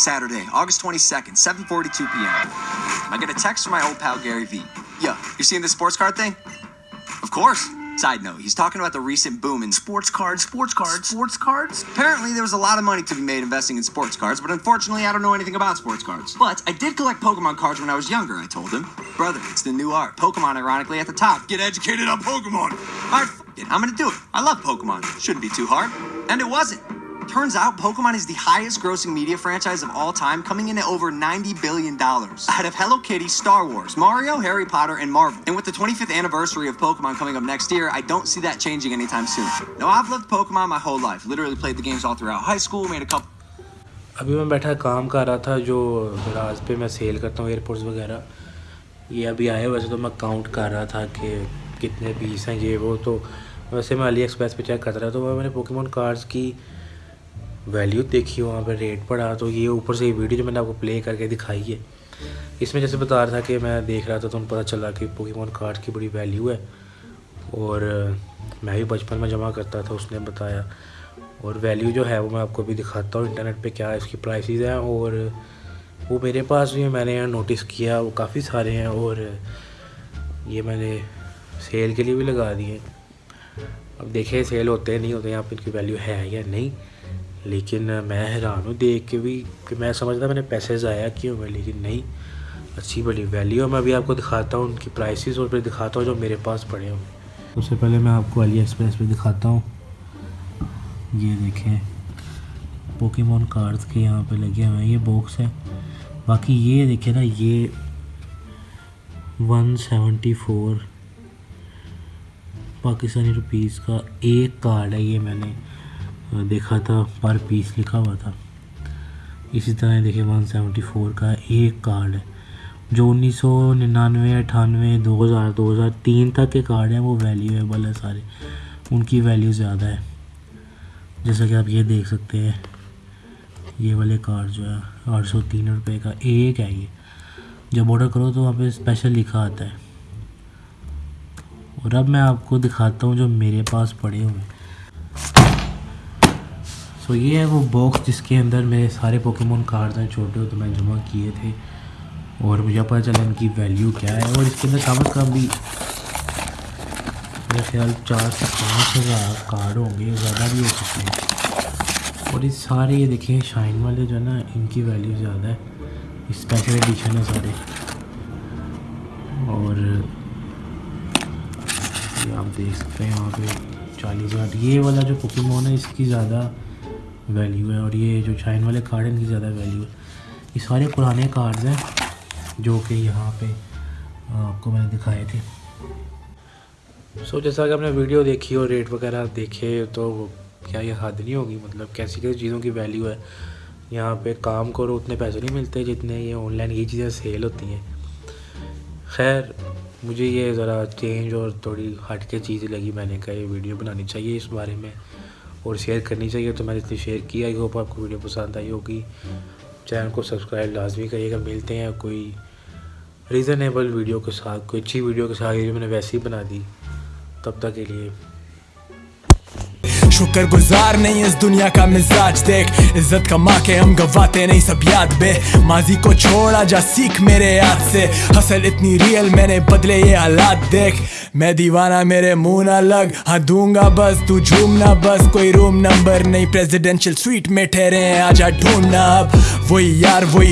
Saturday, August 22nd, 7:42 p.m. I get a text from my old pal Gary Vee. Yo, you seeing this sports card thing? Of course. Side note, he's talking about the recent boom in sports cards, sports cards, sports cards. Apparently, there was a lot of money to be made investing in sports cards, but unfortunately, I don't know anything about sports cards. But I did collect Pokemon cards when I was younger, I told him. Brother, it's the new art. Pokemon, ironically, at the top. Get educated on Pokemon. Alright, it. I'm gonna do it. I love Pokemon. Shouldn't be too hard. And it wasn't Turns out Pokemon is the highest grossing media franchise of all time, coming in at over $90 billion. Ahead of Hello Kitty, Star Wars, Mario, Harry Potter, and Marvel. And with the 25th anniversary of Pokemon coming up next year, I don't see that changing anytime soon. Now, I've loved Pokemon my whole life. Literally played the games all throughout high school, made a couple. अभी मैं बैठा काम कर रहा था जो राज पे मैं सेल करता हूँ एयरपोर्ट्स वगैरह ये अभी आए वैसे तो मैं काउंट कर रहा था कि कितने पीस हैं ये वो तो वैसे मैं अली एक्सप्रेस पे चेक कर रहा था तो मैंने पोकेमोन कार्ड्स की वैल्यू देखी वहाँ पर रेट पड़ा तो ये ऊपर से ये वीडियो जो मैंने आपको प्ले करके दिखाई है, इसमें जैसे बता रहा था कि मैं देख रहा था तो पता चला कि पोकेमोन कार्ड की बड़ी वैल्यू है, और मैं भी बचपन में जमा करता था, उसने बताया, और वैल्यू जो है वो मैं आपको भी दिखाता हूँ इंटरनेट पे क्या इसकी प्राइसेस हैं, और वो मेरे पास भी मैंने यहाँ नोटिस किया, वो काफ़ी सारे हैं, और ये मैंने सेल के लिए भी लगा दिए अब देखें सेल होते हैं, नहीं होते यहाँ पर इनकी वैल्यू है या नहीं लेकिन मैं हैरान हूँ देख के भी कि मैं समझता मैंने पैसे ज़ाया क्यों हुए, लेकिन नहीं, अच्छी बड़ी वैल्यू है। मैं अभी आपको दिखाता हूँ उनकी प्राइसेस और फिर दिखाता हूँ जो मेरे पास पड़े हों। सबसे पहले मैं आपको अली एक्सप्रेस पे दिखाता हूँ। ये देखें पोकेमोन कार्ड्स के यहाँ पे लगे हुए हैं, ये बॉक्स है। बाकी ये देखें ना, ये one seventy four Pakistani rupees का एक कार्ड है ये मैंने देखा था, पर पीस लिखा हुआ था। इसी तरह देखिए, वन सेवेंटी फोर का एक कार्ड है। जो उन्नीस सौ निन्यानवे अठानवे, दो हज़ार दो हज़ार तीन तक के कार्ड हैं, वो वैल्यूएबल है सारे। उनकी वैल्यू ज़्यादा है। जैसा कि आप ये देख सकते हैं, ये वाले कार्ड जो है, आठ सौ तीन रुपये का एक है ये। जब ऑर्डर करो तो वहाँ पे स्पेशल लिखा आता है। और अब मैं आपको दिखाता हूँ जो मेरे पास पड़े हुए सो ये है वो बॉक्स जिसके अंदर मेरे सारे पोकेमोन कार्ड्स हैं, छोटे तो मैं जमा किए थे। और मुझे पता चला इनकी वैल्यू क्या है। और इसके अंदर कम अज़ भी मेरे ख्याल चार से पाँच हज़ार कार्ड होंगे, ज़्यादा भी हो सकते हैं। और ये सारे ये देखें शाइन वाले जो है ना, इनकी वैल्यू ज़्यादा है। स्पेशल एडिशन है सारे। और आप देख सकते हैं यहाँ पे चालीस हज़ार। ये वाला जो पोकेमोन है, इसकी ज़्यादा वैल्यू है और ये जो शाइन वाले कार्ड हैं इनकी ज़्यादा वैल्यू है। ये सारे पुराने कार्ड्स हैं जो कि यहाँ पे आपको मैंने दिखाए थे। सो so, जैसा कि आपने वीडियो देखी और रेट वगैरह देखे तो क्या ये हद नहीं होगी? मतलब कैसी कैसी चीज़ों की वैल्यू है? यहाँ पे काम करो उतने पैसे नहीं मिलते जितने ये ऑनलाइन ये चीज़ें सेल होती हैं। खैर मुझे ये ज़रा चेंज और थोड़ी हट के चीज़ लगी मैंने कहा ये वीडियो बनानी चाहिए इस बारे में। और शेयर करनी चाहिए तो मैंने इतनी शेयर किया आई होप आपको वीडियो पसंद आई होगी। चैनल को सब्सक्राइब लाजमी करिएगा। मिलते हैं कोई रीज़नेबल वीडियो के साथ, कोई अच्छी वीडियो के साथ ये मैंने वैसे ही बना दी। तब तक के लिए शुक्र गुजार नहीं इस दुनिया का मिजाज। देख, इज़्ज़त कमा के हम गवाते नहीं, सब याद बे। माजी को छोड़ा जा सीख मेरे याद से। हसल इतनी रियल मैंने बदले ये हालात देख। मैं दीवाना, मेरे मुँह ना लग। हाँ दूँगा बस, तू झूमना बस। कोई रूम नंबर नहीं प्रेसिडेंशियल स्वीट में ठहरे आजा ढूंढना अब। वही यार, वही